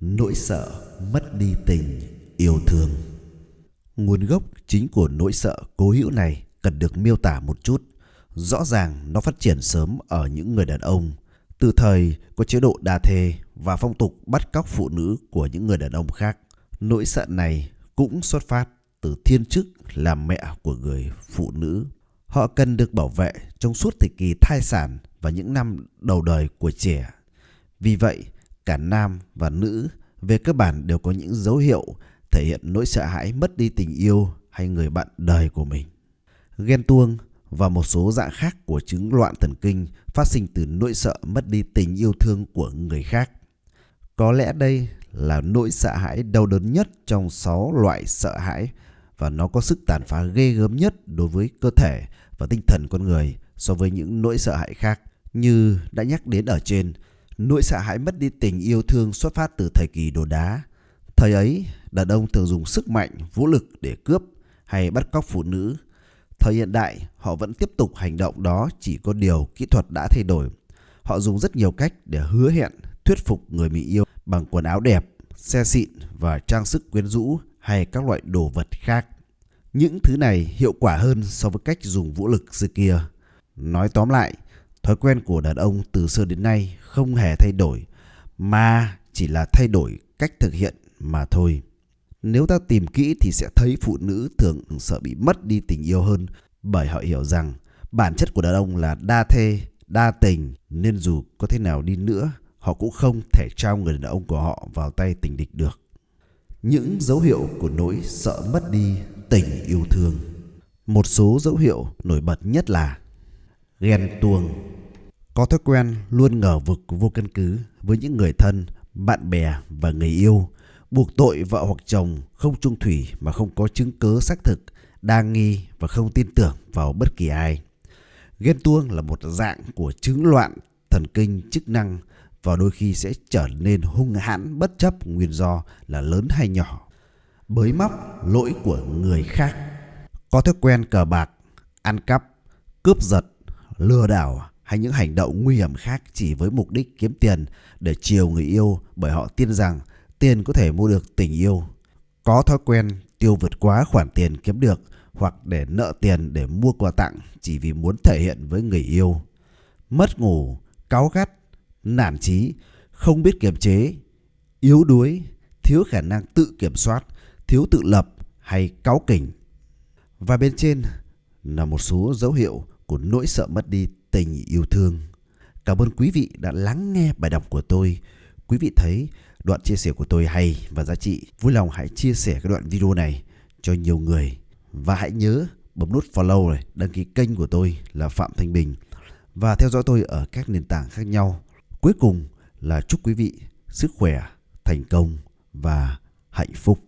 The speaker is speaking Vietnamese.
nỗi sợ mất đi tình, yêu thương. Nguồn gốc chính của nỗi sợ cố hữu này cần được miêu tả một chút. Rõ ràng nó phát triển sớm ở những người đàn ông. Từ thời có chế độ đa thê và phong tục bắt cóc phụ nữ của những người đàn ông khác, nỗi sợ này cũng xuất phát từ thiên chức làm mẹ của người phụ nữ. Họ cần được bảo vệ trong suốt thời kỳ thai sản và những năm đầu đời của trẻ. Vì vậy cả nam và nữ về cơ bản đều có những dấu hiệu thể hiện nỗi sợ hãi, mất đi tình yêu hay người bạn đời của mình. Ghen tuông và một số dạng khác của chứng loạn thần kinh phát sinh từ nỗi sợ mất đi tình yêu thương của người khác. Có lẽ đây là nỗi sợ hãi đau đớn nhất trong 6 loại sợ hãi và nó có sức tàn phá ghê gớm nhất đối với cơ thể và tinh thần con người so với những nỗi sợ hãi khác như đã nhắc đến ở trên Nỗi sợ hãi mất đi tình yêu thương xuất phát từ thời kỳ đồ đá. Thời ấy, đàn ông thường dùng sức mạnh, vũ lực để cướp hay bắt cóc phụ nữ. Thời hiện đại, họ vẫn tiếp tục hành động đó chỉ có điều kỹ thuật đã thay đổi. Họ dùng rất nhiều cách để hứa hẹn, thuyết phục người mình yêu bằng quần áo đẹp, xe xịn và trang sức quyến rũ hay các loại đồ vật khác. Những thứ này hiệu quả hơn so với cách dùng vũ lực xưa kia. Nói tóm lại, Thói quen của đàn ông từ xưa đến nay không hề thay đổi mà chỉ là thay đổi cách thực hiện mà thôi. Nếu ta tìm kỹ thì sẽ thấy phụ nữ thường sợ bị mất đi tình yêu hơn bởi họ hiểu rằng bản chất của đàn ông là đa thê, đa tình nên dù có thế nào đi nữa họ cũng không thể trao người đàn ông của họ vào tay tình địch được. Những dấu hiệu của nỗi sợ mất đi tình yêu thương. Một số dấu hiệu nổi bật nhất là ghen tuông có thói quen luôn ngờ vực vô căn cứ với những người thân, bạn bè và người yêu, buộc tội vợ hoặc chồng không trung thủy mà không có chứng cứ xác thực, đa nghi và không tin tưởng vào bất kỳ ai. Ghen tuông là một dạng của chứng loạn thần kinh chức năng và đôi khi sẽ trở nên hung hãn bất chấp nguyên do là lớn hay nhỏ. Bới móc lỗi của người khác. Có thói quen cờ bạc, ăn cắp, cướp giật, lừa đảo hay những hành động nguy hiểm khác chỉ với mục đích kiếm tiền để chiều người yêu bởi họ tin rằng tiền có thể mua được tình yêu. Có thói quen tiêu vượt quá khoản tiền kiếm được hoặc để nợ tiền để mua quà tặng chỉ vì muốn thể hiện với người yêu. Mất ngủ, cáu gắt, nản trí, không biết kiềm chế, yếu đuối, thiếu khả năng tự kiểm soát, thiếu tự lập hay cáu kỉnh. Và bên trên là một số dấu hiệu của nỗi sợ mất đi tình yêu thương. Cảm ơn quý vị đã lắng nghe bài đọc của tôi. Quý vị thấy đoạn chia sẻ của tôi hay và giá trị, vui lòng hãy chia sẻ cái đoạn video này cho nhiều người. Và hãy nhớ bấm nút follow này, đăng ký kênh của tôi là Phạm Thanh Bình và theo dõi tôi ở các nền tảng khác nhau. Cuối cùng là chúc quý vị sức khỏe, thành công và hạnh phúc.